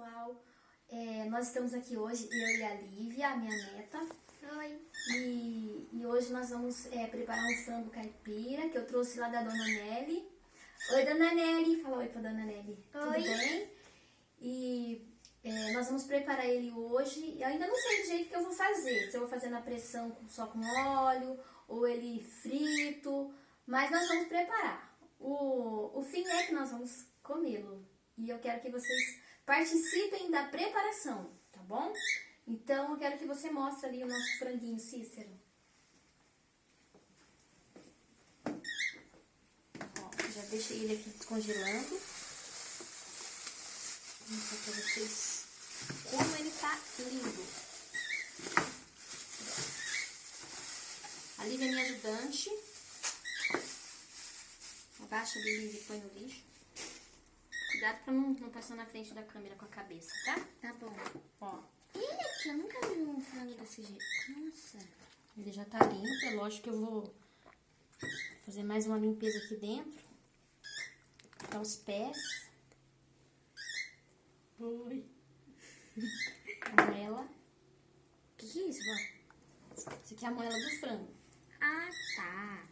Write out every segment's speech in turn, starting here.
pessoal, é, nós estamos aqui hoje, eu e a Lívia, a minha neta. Oi. E, e hoje nós vamos é, preparar um frango caipira que eu trouxe lá da Dona Nelly. Oi, Dona Nelly. Fala oi pra Dona Nelly. Tudo Oi. bem? E é, nós vamos preparar ele hoje. Eu ainda não sei do jeito que eu vou fazer. Se eu vou fazer na pressão só com óleo ou ele frito. Mas nós vamos preparar. O, o fim é que nós vamos comê-lo. E eu quero que vocês participem da preparação, tá bom? Então eu quero que você mostre ali o nosso franguinho, Cícero. Ó, já deixei ele aqui descongelando. Vou mostrar pra vocês como ele tá lindo. A Lívia é minha ajudante. Abaixa a Lívia e põe no lixo. Cuidado pra não, não passar na frente da câmera com a cabeça, tá? Tá bom. Ó, Eita, eu nunca vi um frango desse jeito. Nossa. ele já tá limpo. É lógico que eu vou fazer mais uma limpeza aqui dentro. Tá os pés. Oi. A moela. O que, que é isso, vó? Isso aqui é a moela do frango. Ah, tá.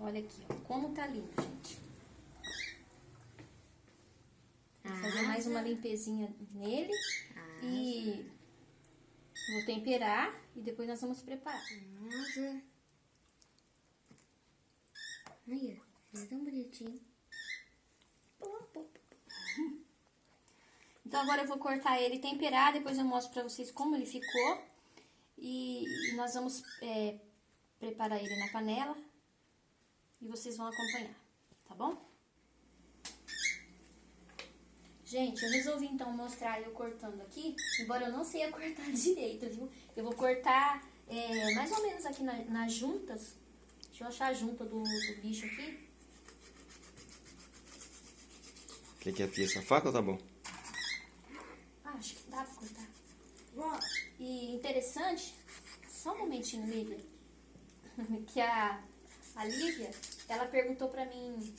Olha aqui, ó. Como tá limpo, gente. Vou fazer Ah, mais uma limpezinha nele. Ah, E vou temperar e depois nós vamos preparar. Nossa. Olha, é tão bonitinho. Então agora eu vou cortar ele e temperar, depois eu mostro pra vocês como ele ficou. E, e nós vamos é, preparar ele na panela e vocês vão acompanhar, tá bom? Gente, eu resolvi então mostrar eu cortando aqui, embora eu não sei cortar direito, viu? Eu vou cortar é, mais ou menos aqui na- nas juntas. Deixa eu achar a junta do, do bicho aqui. Quer que afie essa faca ou tá bom? Ah, acho que dá pra cortar. E interessante, só um momentinho, Lívia, que a, a Lívia, ela perguntou pra mim,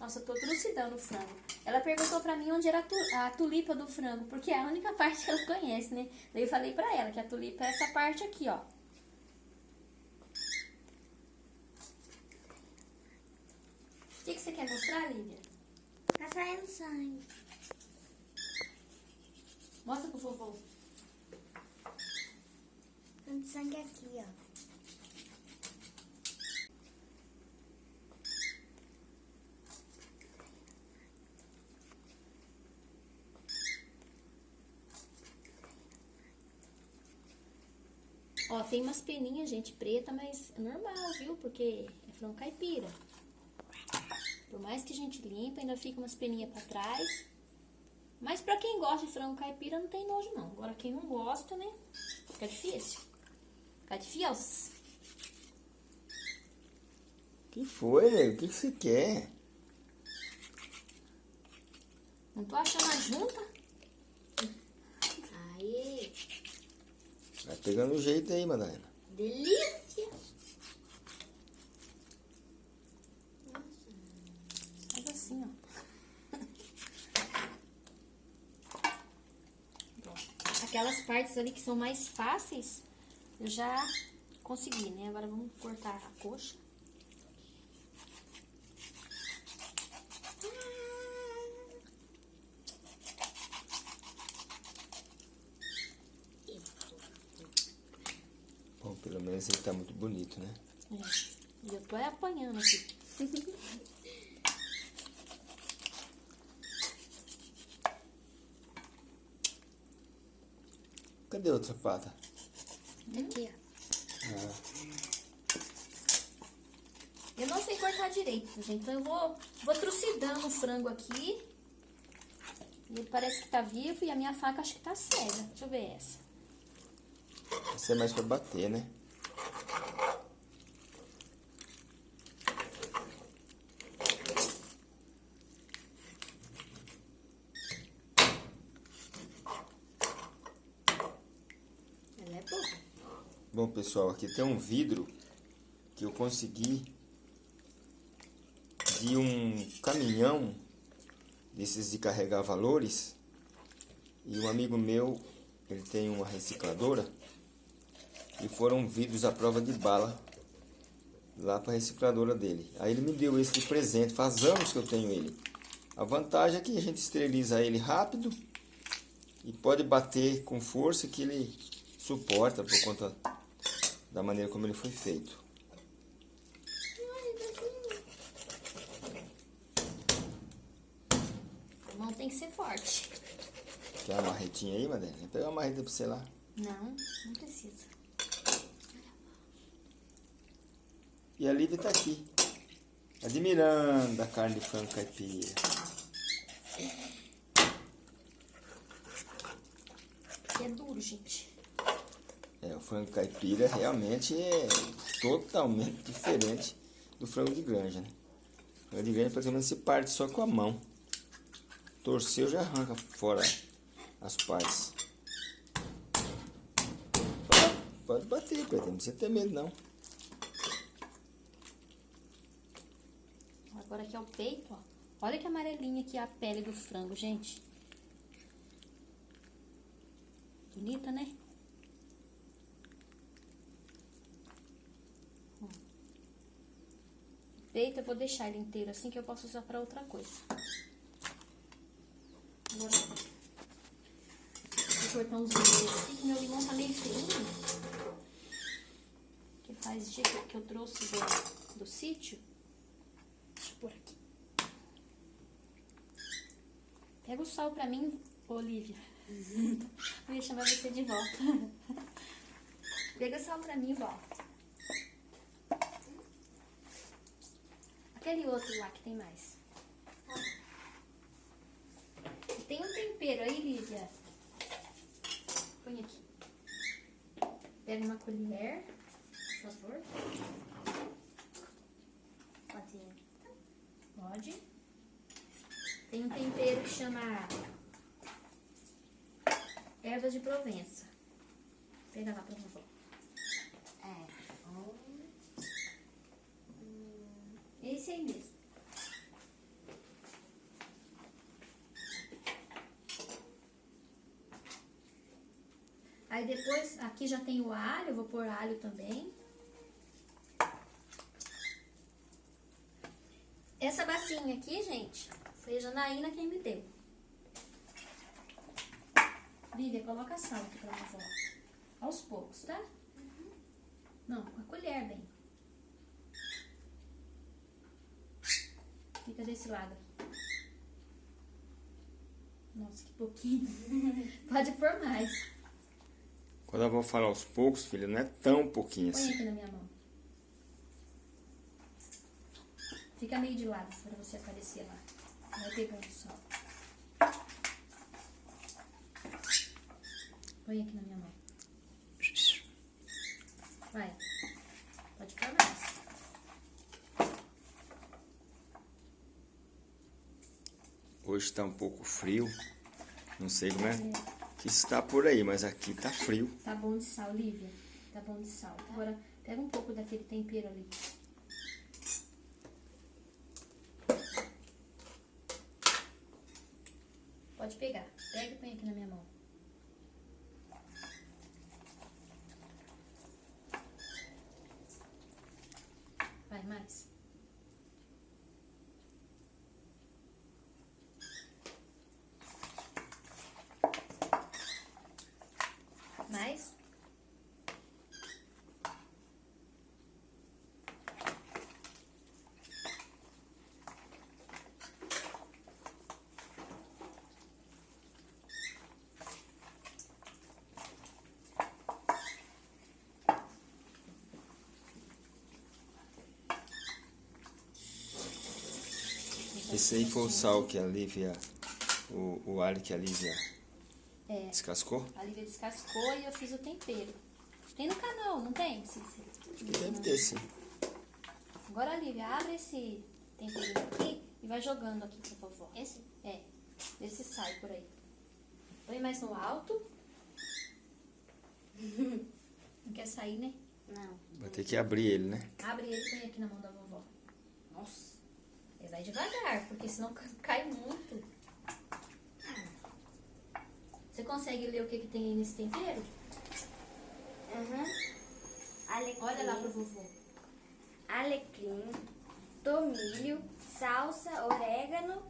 nossa, eu tô trucidando o frango. Ela perguntou pra mim onde era a, tu- a tulipa do frango, porque é a única parte que ela conhece, né? Daí eu falei pra ela que a tulipa é essa parte aqui, ó. O que, que você quer mostrar, Lívia? Tá saindo sangue. Mostra pro vovô. Tanto sangue aqui, ó. Ó, tem umas peninhas, gente, preta, mas é normal, viu? Porque é frango caipira. Por mais que a gente limpa, ainda fica umas peninhas pra trás. Mas pra quem gosta de frango caipira, não tem nojo, não. Agora, quem não gosta, né? Fica difícil. Fica difícil. que foi, nego? O que, que você quer? Não tô achando a junta. Aí. Vai pegando o jeito aí, Madalena. Delícia. Faz assim, ó. Pronto. Aquelas partes ali que são mais fáceis, eu já consegui, né? Agora vamos cortar a coxa. Bom, pelo menos ele tá muito bonito, né? É. E eu tô apanhando aqui. Cadê a outra pata? Aqui, ó. Ah, Eu não sei cortar direito, gente. Então eu vou, vou trucidando o frango aqui. E ele parece que tá vivo e a minha faca acho que tá cega. Deixa eu ver essa. essa é mais pra bater, né? Ela é boa. Bom, pessoal, aqui tem um vidro que eu consegui de um caminhão desses de carregar valores E um amigo meu, ele tem uma recicladora. E foram vidros à prova de bala lá para a recicladora dele. Aí ele me deu esse de presente, faz anos que eu tenho ele. A vantagem é que a gente esteriliza ele rápido e pode bater com força que ele suporta por conta da maneira como ele foi feito. A mão tem que ser forte. Quer uma marretinha aí, Madeleine? Vou pegar uma marreta pra você lá. Não, não precisa. E a Lívia tá aqui, admirando a carne de frango caipira. É duro, gente. É, o frango caipira realmente é totalmente diferente do frango de granja, né? O frango de granja praticamente se parte só com a mão. Torceu já arranca fora as partes. Pode, pode bater, Pedro, não precisa ter medo não. Agora aqui é o peito, ó. Olha que amarelinha aqui a pele do frango, gente. Bonita, né? Ó. O Peito eu vou deixar ele inteiro assim que eu posso usar pra outra coisa. Agora, vou cortar uns limões aqui, que meu limão tá meio feinho. Que faz dia que eu trouxe do, do sítio. Deixa eu pôr aqui. Pega o sal pra mim, Olivia. Eu ia chamar você de volta. Pega o sal pra mim, vó. Aquele outro lá que tem mais. Tem um tempero aí, Lívia. Põe aqui. Pega uma colher, por favor. Pode. Pode. Tem um tempero que chama ervas de Provença. Pega lá pra vovó. É. Esse aí mesmo. Aí depois, aqui já tem o alho, eu vou pôr alho também. Essa bacinha aqui, gente, foi a Janaína quem me deu. Lívia, coloca sal aqui pra vovó. Aos poucos, tá? Não, com a colher, bem. Fica desse lado. Nossa, que pouquinho. Pode pôr mais. Quando eu vou falar aos poucos, filha, não é tão pouquinho Põe assim. aqui na minha mão. Fica meio de lado pra você aparecer lá. Vai pegando só. Põe aqui na minha mão. Vai. Pode pôr mais. Hoje tá um pouco frio. Não sei como é que está por aí, mas aqui tá frio. Tá bom de sal, Lívia. Tá bom de sal. Agora, pega um pouco daquele tempero ali. Pode pegar. Pega e põe aqui na minha mão. Vai, mais. Mais? Esse aí foi o sal que a Lívia, o, o alho que a Lívia É. descascou. A Lívia descascou e eu fiz o tempero. Tem no canal, não tem? Cícero? Acho que deve ter sim. Agora, Lívia, abre esse temperinho aqui e vai jogando aqui pra vovó. Esse? É, vê se sai por aí. Põe mais no alto. Não quer sair, né? Não. Vai ter que abrir ele, né? Abre ele e põe aqui na mão da vovó. Nossa. Vai devagar, porque senão ca- cai muito. Você consegue ler o que, que tem aí nesse tempero? Aham. Alecrim. Olha lá pro vovô. Alecrim, tomilho, salsa, orégano,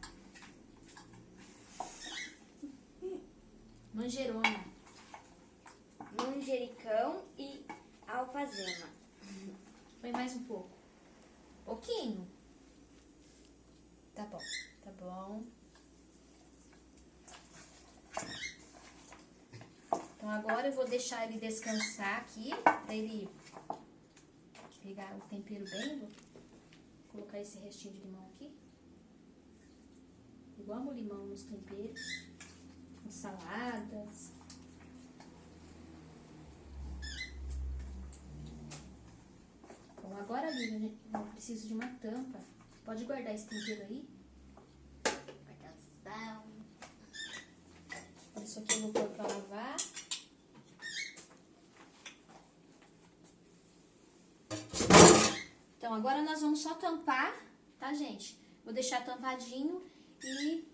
Manjerona. manjericão e alfazema. Põe mais um pouco. Pouquinho. Tá bom, tá bom. Então agora eu vou deixar ele descansar aqui, pra ele pegar o tempero bem. Vou colocar esse restinho de limão aqui. Eu amo limão nos temperos, em saladas. Bom, agora, Lívia, gente, eu preciso de uma tampa. Pode guardar esse tempero aí? Guardação. Isso aqui eu vou pôr pra lavar. Então, agora nós vamos só tampar, tá, gente? Vou deixar tampadinho e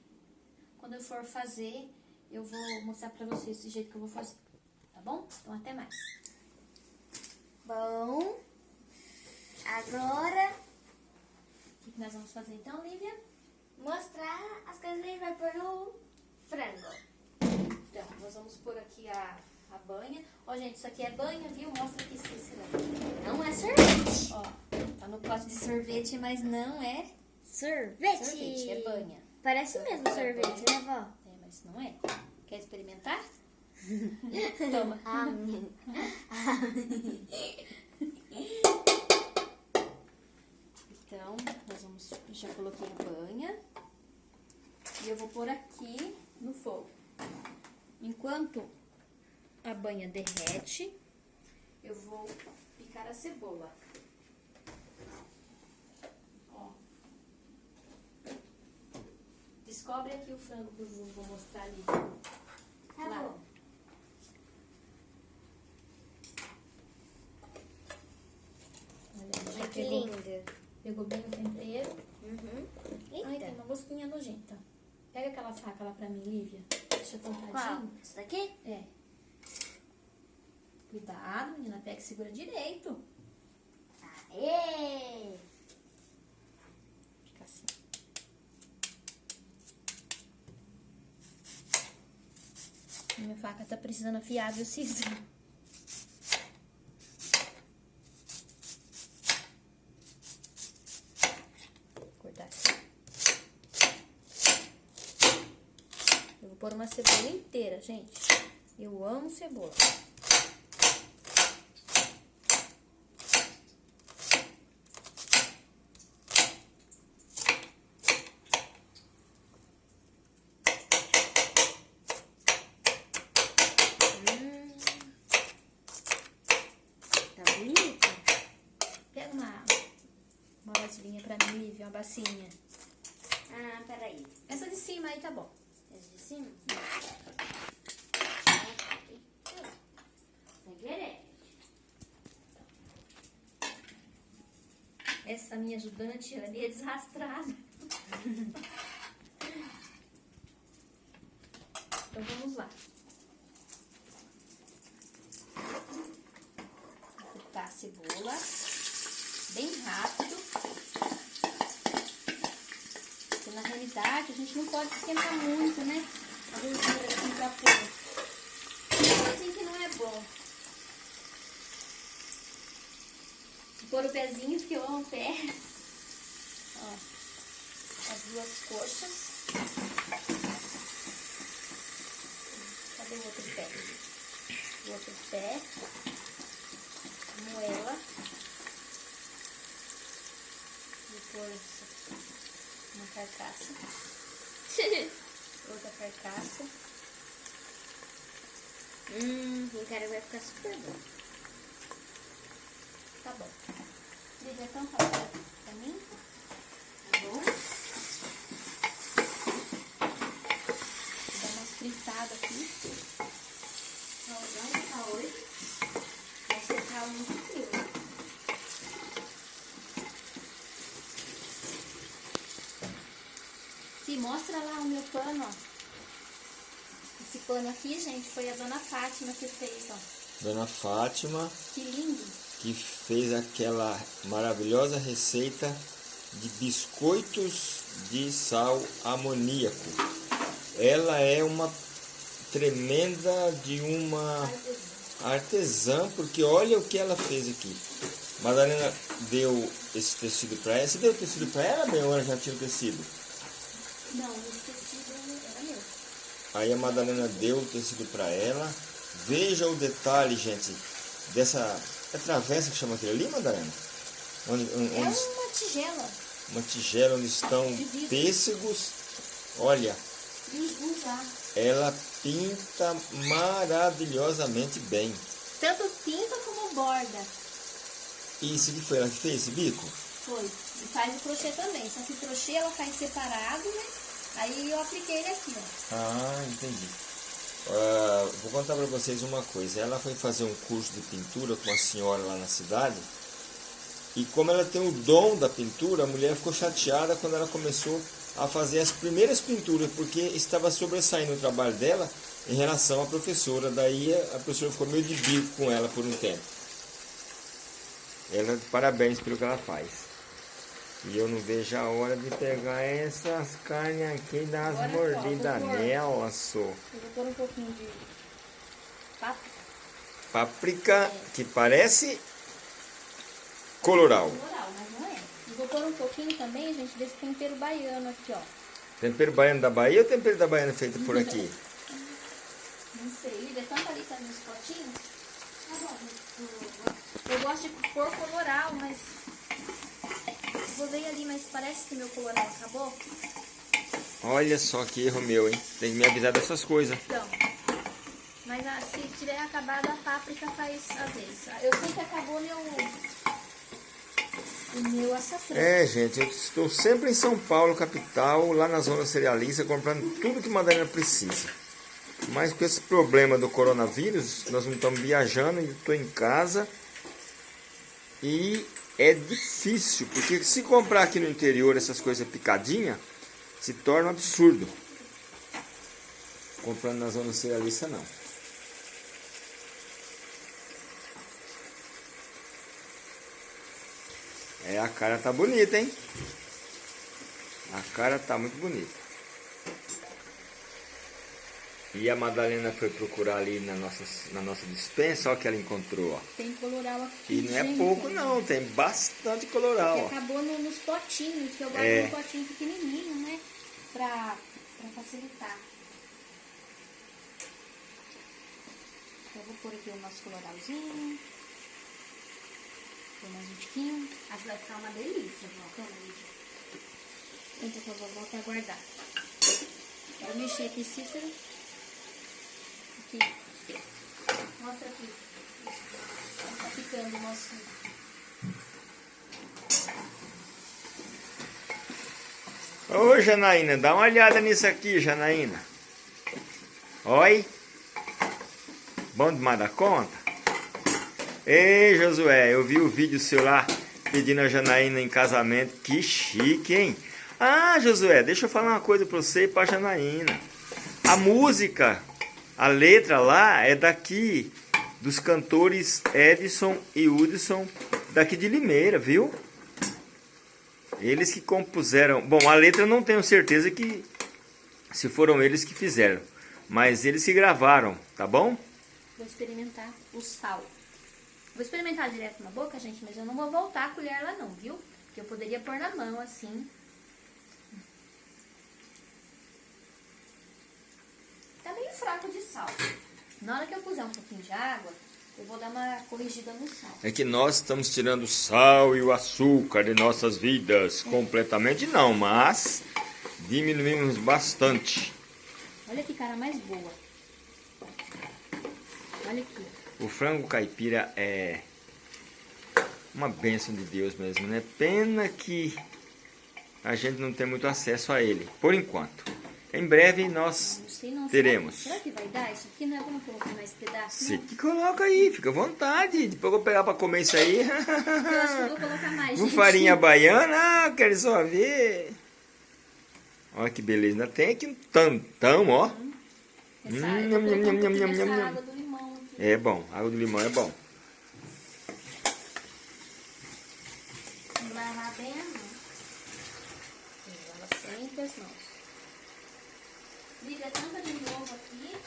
quando eu for fazer, eu vou mostrar pra vocês esse jeito que eu vou fazer, tá bom? Então, até mais. Bom, agora O que, que nós vamos fazer então, Lívia? mostrar as coisas que a gente vai pôr no frango. Então, nós vamos pôr aqui a, a banha. Ó, gente, isso aqui é banha, viu? Mostra aqui se Não é sorvete. Ó, tá no pote de sorvete, mas não é Sorvete. sorvete, é banha. Parece mesmo sorvete, né, vó? É, mas não é. Quer experimentar? Toma. Amém. Então, nós vamos. Já coloquei a banha. E eu vou pôr aqui no fogo. Enquanto a banha derrete, eu vou picar a cebola. Ó. Descobre aqui o frango que eu vou mostrar ali. Tá Lá. bom. Olha, já que pegou, lindo. pegou bem o tempero. Uhum. Ai, tem uma mosquinha nojenta. Pega aquela faca lá pra mim, Lívia. Deixa Qual? tampadinho. Isso daqui? É. Cuidado, menina. Pega e segura direito. Aê! Fica assim. Minha faca tá precisando afiar, viu, Cícero? Cortar assim. Eu vou pôr uma cebola inteira, gente. Eu amo cebola. Hum. Tá bonito? Pega uma, uma vasilhinha pra mim, Lívia, uma bacinha. Ah, peraí. Essa de cima aí tá bom. Esse de cima? Essa minha ajudante ali é desastrada. então vamos lá. Vou fritar a cebola bem rápido. Porque na realidade a gente não pode esquentar muito, né? A gordura assim pra pôr. Assim que não é bom. Vou pôr o pezinho, porque eu amo o pé. Ó, as duas coxas. Cadê o outro pé? O outro pé. Moela. Aqui. Uma carcaça. Outra carcaça. hum, o cara vai ficar super bom. Tá bom. Faz pra mim. Tá bom? Vou dar uma fritada aqui. Tá hoje. Vai tá muito frio. Se mostra lá o meu pano, ó. Esse pano aqui, gente, foi a dona Fátima que fez, ó. Dona Fátima, Que lindo. que fez aquela maravilhosa receita de biscoitos de sal amoníaco. Ela é uma tremenda de uma artesã, porque olha o que ela fez aqui. Madalena deu esse tecido para ela. Você deu o tecido para ela, bem, ou ela já tinha o tecido? Não, esse tecido era meu. Aí a Madalena deu o tecido para ela. Veja o detalhe, gente, dessa é travessa que chama aquilo ali, Madalena? Onde, onde- É onde uma tigela. uma tigela onde estão pêssegos. Olha, E ela pinta maravilhosamente bem. Tanto pinta como borda. E isso que foi ela que fez esse bico? Foi. E faz o crochê também. Só que o crochê ela faz separado, né? Aí eu apliquei ele aqui, ó. Ah, entendi. Ah, vou contar para vocês uma coisa. Ela foi fazer um curso de pintura com uma senhora lá na cidade. E como ela tem o dom da pintura, a mulher ficou chateada quando ela começou a fazer as primeiras pinturas, porque estava sobressaindo o trabalho dela em relação à professora. Daí a professora ficou meio de bico com ela por um tempo. Ela, parabéns pelo que ela faz. E eu não vejo a hora de pegar essas carnes aqui e dar as Agora, mordidas nela, só. Eu vou pôr um pouquinho de páprica Páprica que parece coloral. floral, mas não é. E vou pôr um pouquinho também, gente, desse tempero baiano aqui, ó. Tempero baiano da Bahia ou tempero da Baiana feito por aqui? Não sei, é tanto ali também nos potinhos. Tá bom, eu, eu- eu gosto de pôr coloral, mas... Ver ali, mas parece que meu coloral acabou. Olha só que erro meu, hein? Tem que me avisar dessas coisas. Então, mas ah, se tiver acabado, a páprica faz a vez. Eu sei que acabou meu... O meu açafrão. É, gente, eu estou sempre em São Paulo, capital, lá na zona cerealista, comprando tudo que Madalena precisa. Mas com esse problema do coronavírus, nós não estamos viajando, eu estou em casa. E é difícil, porque se comprar aqui no interior essas coisas picadinhas, se torna um absurdo. Comprando na zona cerealista, não. É, a cara tá bonita, hein? A cara tá muito bonita. E a Madalena foi procurar ali na nossa, na nossa dispensa, olha o que ela encontrou, ó. Tem coloral aqui. E não é gente. pouco não, tem bastante coloral, ó. acabou no- nos potinhos, que eu guardo É. um potinho pequenininho, né? Pra, pra facilitar. Eu vou pôr aqui o nosso coloralzinho. Pôr mais um tiquinho. Acho que vai ficar uma delícia, vó. Toma, Lídia. A vovó pra guardar. Vou mexer aqui, Cícero. Aqui. Mostra aqui. Tá ficando o nosso... Ô Janaína, dá uma olhada nisso aqui, Janaína. Oi. Bom demais da conta? Ei, Josué, eu vi o vídeo seu lá pedindo a Janaína em casamento. Que chique, hein? Ah, Josué, deixa eu falar uma coisa pra você e pra Janaína. A música, a letra lá é daqui, dos cantores Edson e Hudson, daqui de Limeira, viu? Eles que compuseram. Bom, a letra eu não tenho certeza que se foram eles que fizeram, mas eles que gravaram, tá bom? Vou experimentar o sal. Vou experimentar direto na boca, gente, mas eu não vou voltar a colher lá não, viu? Porque eu poderia pôr na mão, assim. Tá meio fraco de sal. Na hora que eu puser um pouquinho de água, eu vou dar uma corrigida no sal. É que nós estamos tirando o sal e o açúcar de nossas vidas. Completamente não, mas diminuímos bastante. Olha que cara mais boa. Olha aqui. O frango caipira é uma bênção de Deus mesmo, né? Pena que a gente não tem muito acesso a ele, por enquanto. Em breve nós Não sei não. teremos. Será, que vai dar isso aqui? Não é como colocar mais pedaço? Não. que coloca aí, fica à vontade. Depois eu vou pegar pra comer isso aí. Eu acho que eu vou colocar mais, Com farinha baiana, ah, quero só ver. Olha que beleza, ainda tem aqui um tantão, ó. Essa, Hum, nham, nham, colocando nham, pouquinho nham, dessa nham, nham. água do limão aqui. É bom, água do limão é bom. Vamos lavar bem a mão. Lava sempre as mãos. Liga tampa de novo aqui.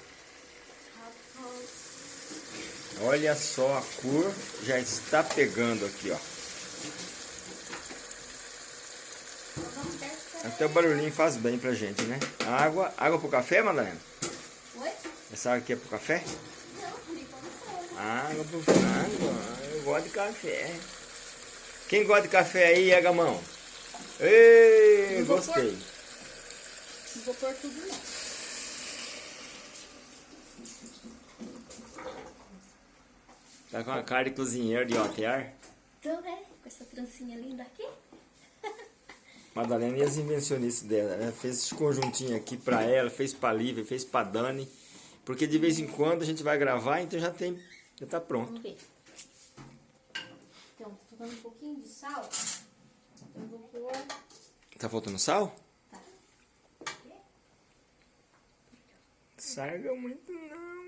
Olha só a cor, já está pegando aqui, ó. Se Até o barulhinho faz bem pra gente, né? Água, água pro café, Madalena? Oi? Essa água aqui é pro café? Não. Água pro água, eu gosto de café. Quem gosta de café aí, é gamão? Ei, Não vou gostei. Não vou pôr tudo não. Tá com a cara de cozinheiro de hotel. Então, né? Com essa trancinha linda aqui. Madalena e as invencionistas dela. Ela fez esse conjuntinho aqui pra ela, fez pra Lívia, fez pra Dani. Porque de vez em quando a gente vai gravar, então já tem. Já tá pronto. Vamos ver. Então, tô faltando um pouquinho de sal. Então, eu vou pôr... Tá faltando sal? Tá. Sarga muito não.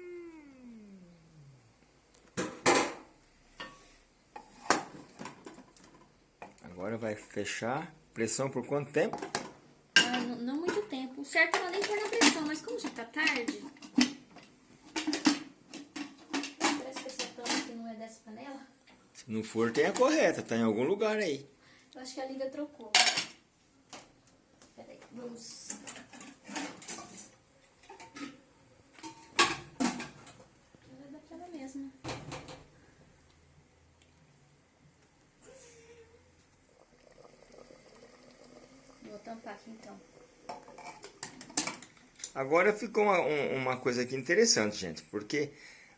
Agora vai fechar. Pressão por quanto tempo? Ah, não, não muito tempo. O certo era nem pôr na pressão, mas como já tá tarde, Parece que essa tampa aqui não é dessa panela. Se não for, tem a correta. Tá em algum lugar aí. Eu acho que a Lívia trocou. Peraí, vamos... ela é daquela mesma. Vou tampar aqui então. Agora ficou uma, um- uma coisa aqui interessante, gente. Porque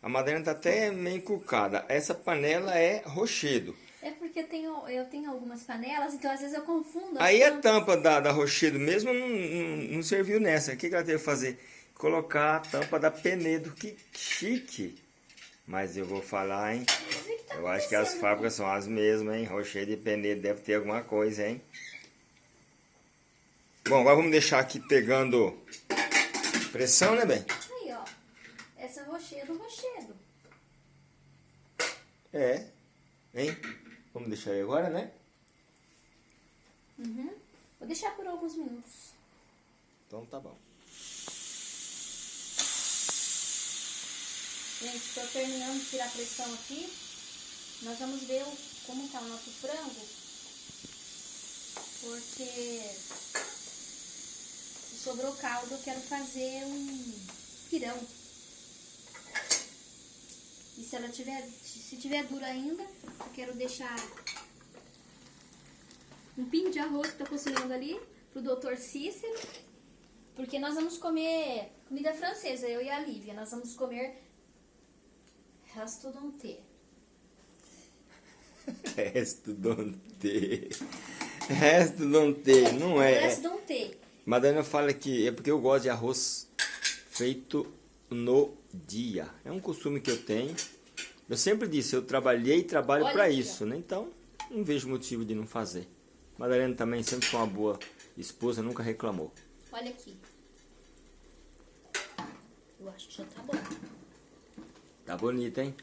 a Madalena tá até meio encucada. Essa panela é rochedo. É porque eu tenho, eu tenho algumas panelas, então às vezes eu confundo. Aí a tampas. tampa da, da Rochedo mesmo não, não, não serviu nessa. O que, que ela teve que fazer? Colocar a tampa da Penedo. Que chique! Mas eu vou falar, hein? Tá Eu acho que as fábricas são as mesmas, hein? Rochedo e Penedo deve ter alguma coisa, hein? Bom, agora vamos deixar aqui pegando pressão, né, bem? Aí, ó. Essa é rochedo, rochedo. É. Hein? Vamos deixar aí agora, né? Uhum. Vou deixar por alguns minutos. Então tá bom. Gente, estou terminando de tirar a pressão aqui. Nós vamos ver como tá o nosso frango. Porque sobrou caldo, eu quero fazer um pirão. E se ela tiver, se tiver dura ainda, eu quero deixar um pingo de arroz que tá cozinhando ali pro doutor Cícero. Porque nós vamos comer comida francesa, eu e a Lívia. Nós vamos comer resto don't ter. Resto. Resto don't ter. Não é. Resto don't ter. Madalena fala que é porque eu gosto de arroz feito no dia. É um costume que eu tenho. Eu sempre disse, eu trabalhei e trabalho para isso, né? Então, não vejo motivo de não fazer. Madalena também sempre foi uma boa esposa, nunca reclamou. Olha aqui. Eu acho que já tá bom. Tá bonita, hein?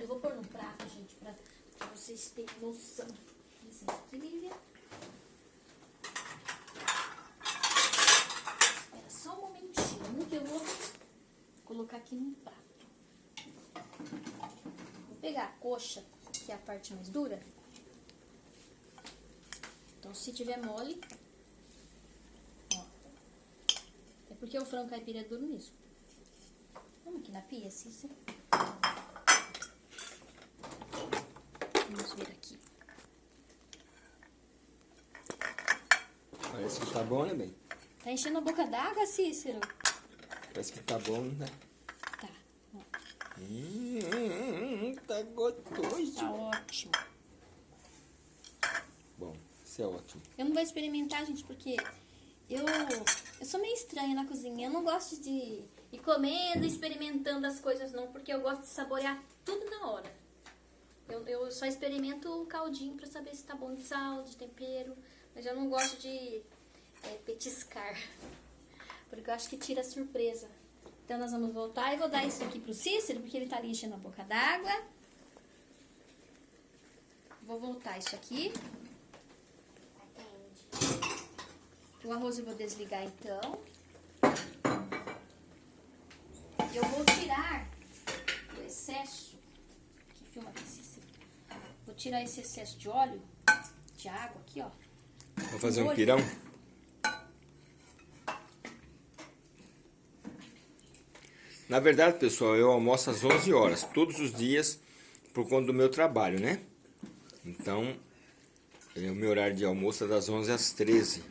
Eu vou pôr no prato, gente, pra, pra vocês terem noção. Licença aqui, Lívia. Espera só um momentinho que eu vou colocar aqui no prato. Vou pegar a coxa, que é a parte mais dura. Então, se tiver mole, ó. É porque o frango caipira é duro mesmo. Vamos aqui na pia, Cícero. Vamos ver aqui. Parece que tá bom, né, bem? Tá enchendo a boca d'água, Cícero? Parece que tá bom, né? Tá. hum, tá gostoso. Tá ótimo. Bom, isso é ótimo. Eu não vou experimentar, gente, porque eu, eu sou meio estranha na cozinha. Eu não gosto de ir comendo, experimentando as coisas, não, porque eu gosto de saborear tudo na hora. Eu, eu só experimento o caldinho pra saber se tá bom de sal, de tempero, mas eu não gosto de é, petiscar, porque eu acho que tira a surpresa. Então nós vamos voltar e vou dar isso aqui pro Cícero, porque ele tá ali enchendo a boca d'água. Vou voltar isso aqui. O arroz eu vou desligar então. Eu vou tirar o excesso. Que filma aqui, Cícero. Vou tirar esse excesso de óleo, de água aqui, ó. Vou fazer um pirão. Na verdade, pessoal, eu almoço às 11 horas, todos os dias, por conta do meu trabalho, né? Então, é o meu horário de almoço é das 11 às 13.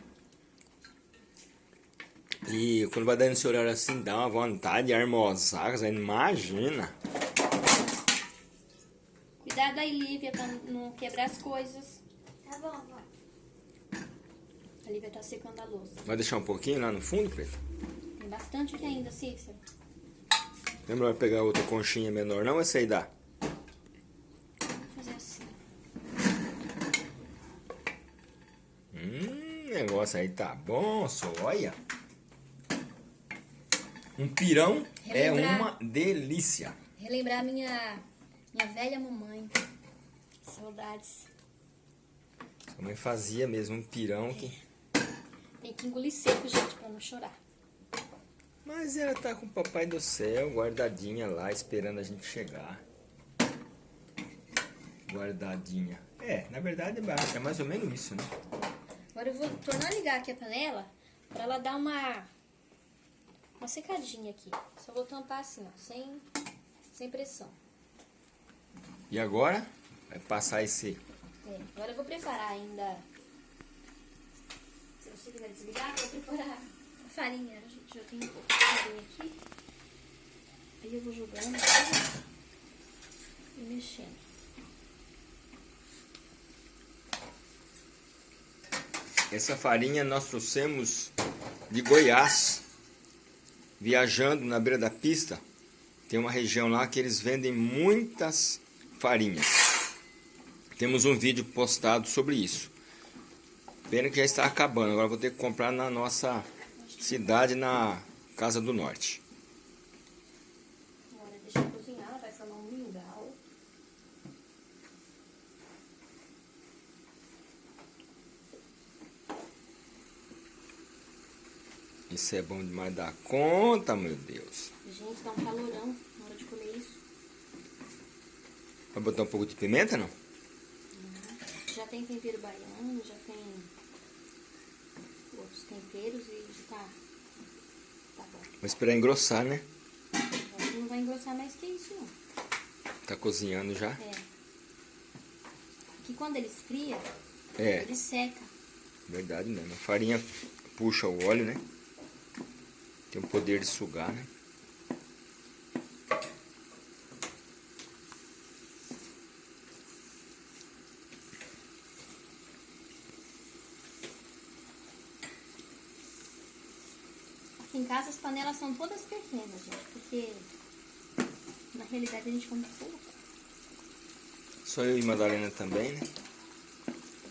E quando vai dando esse horário assim, dá uma vontade de almoçar, você imagina. Cuidado aí, Lívia, pra não quebrar as coisas. Tá bom, vó. A Lívia tá secando a louça. Vai deixar um pouquinho lá no fundo, Pedro? Tem bastante aqui ainda, Cícero. É melhor pegar outra conchinha menor, não? Essa aí dá. Assim. Hum, negócio aí tá bom, só olha. Um pirão é Relembrar. uma delícia. Relembrar minha, minha velha mamãe. Saudades. Sua mãe fazia mesmo um pirão que... Tem que engolir seco, gente, pra não chorar. Mas ela tá com o papai do céu guardadinha lá, esperando a gente chegar. Guardadinha. É, na verdade é mais ou menos isso, né? Agora eu vou tornar a ligar aqui a panela pra ela dar uma, uma secadinha aqui. Só vou tampar assim, ó, sem, sem pressão. E agora, vai passar esse... É, agora eu vou preparar ainda. Se você quiser desligar, eu vou preparar a farinha. Já tem um pouco de farinha aqui. Aí eu vou jogando aqui e mexendo. Essa farinha nós trouxemos de Goiás, viajando na beira da pista. Tem uma região lá que eles vendem muitas farinhas. Temos um vídeo postado sobre isso. Pena que já está acabando, agora vou ter que comprar na nossa cidade, na Casa do Norte. Agora deixa eu cozinhar, vai formar um mingau. Isso é bom demais da conta, meu Deus. Gente, dá um calorão na hora de comer isso. Vai botar um pouco de pimenta, não? Já tem tempero baiano, já tem temperos e tá, tá bom. Vou esperar engrossar, né? Não vai engrossar mais que isso, não. Tá cozinhando já. É. Que quando ele esfria, É, ele seca. verdade mesmo. A farinha puxa o óleo, né? Tem o poder de sugar, né? Aqui em casa as panelas são todas pequenas, gente, porque na realidade a gente come pouco. Só eu e Madalena também, né?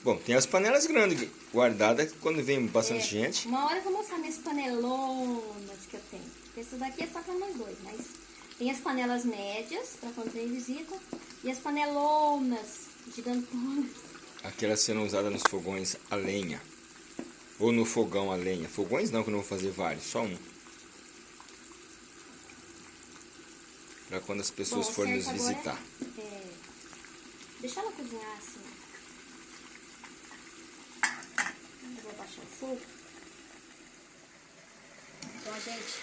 Bom, tem as panelas grandes guardadas quando vem bastante É, gente. Uma hora eu vou mostrar minhas panelonas que eu tenho. Essa daqui é só pra nós dois, mas tem as panelas médias, pra quando vem visita, e as panelonas gigantonas. Aquelas sendo usadas nos fogões a lenha. Ou no fogão a lenha. Fogões não, que eu não vou fazer vários, só um. Pra quando as pessoas Bom, forem nos visitar. É, deixar ela cozinhar assim. Eu vou baixar o fogo. Então, gente,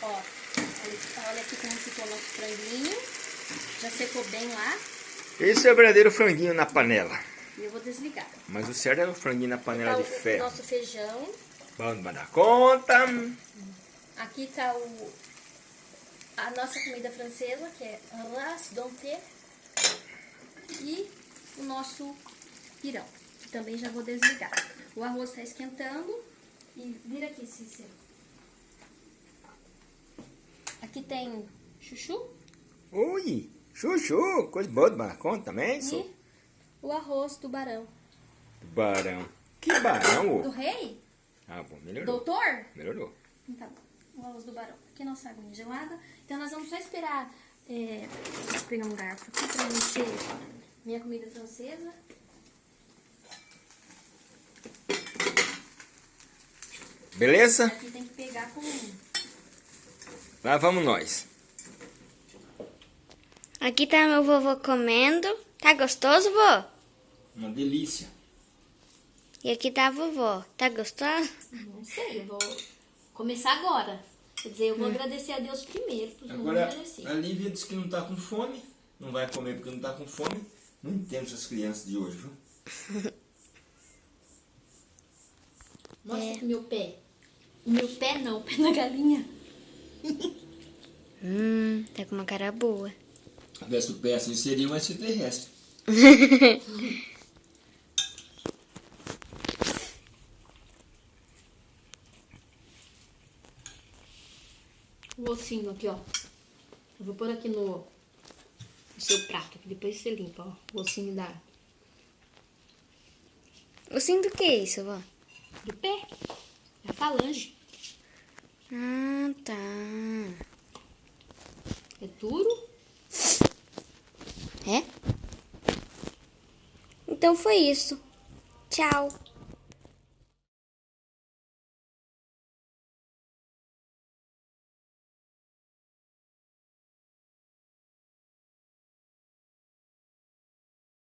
ó, olha, olha aqui como ficou nosso franguinho. Já secou bem lá. Esse é o verdadeiro franguinho na panela. E eu vou desligar. Mas o certo é o franguinho na panela Tá de o ferro. nosso feijão. Vamos dar conta. Aqui tá o, a nossa comida francesa, que é ras dompté. E o nosso pirão, que também já vou desligar. O arroz está esquentando. E vira aqui, Cícero. Aqui tem chuchu Ui, chuchu, coisa boa de dar conta também, e sou. o arroz do barão. Barão. Que barão, Do ô? rei? Ah, bom, melhorou. Doutor? Melhorou. Bom. O arroz do barão. Aqui a nossa água gelada. Então nós vamos só esperar. É, vou pegar um garfo aqui pra mexer minha comida francesa. Beleza? Aqui tem que pegar com. Lá vamos nós. Aqui tá meu vovô comendo. Tá gostoso, vô? Uma delícia. E aqui tá a vovó. Tá gostoso? Não sei, eu vou começar agora. Quer dizer, eu vou agradecer a Deus primeiro, porque eu não Agora, a Lívia disse que não tá com fome. Não vai comer porque não tá com fome. Não entendo essas crianças de hoje, viu? Mostra aqui meu pé. O meu pé não, o pé da galinha. Hum, tá com uma cara boa. Se tivesse o pé assim, seria um extraterrestre. O ossinho aqui, ó. Eu vou pôr aqui no, no seu prato, que depois você limpa, ó. O ossinho da, O sim do que é isso, vó? do pé. É a falange. Ah, tá. É duro. É? Então foi isso. Tchau.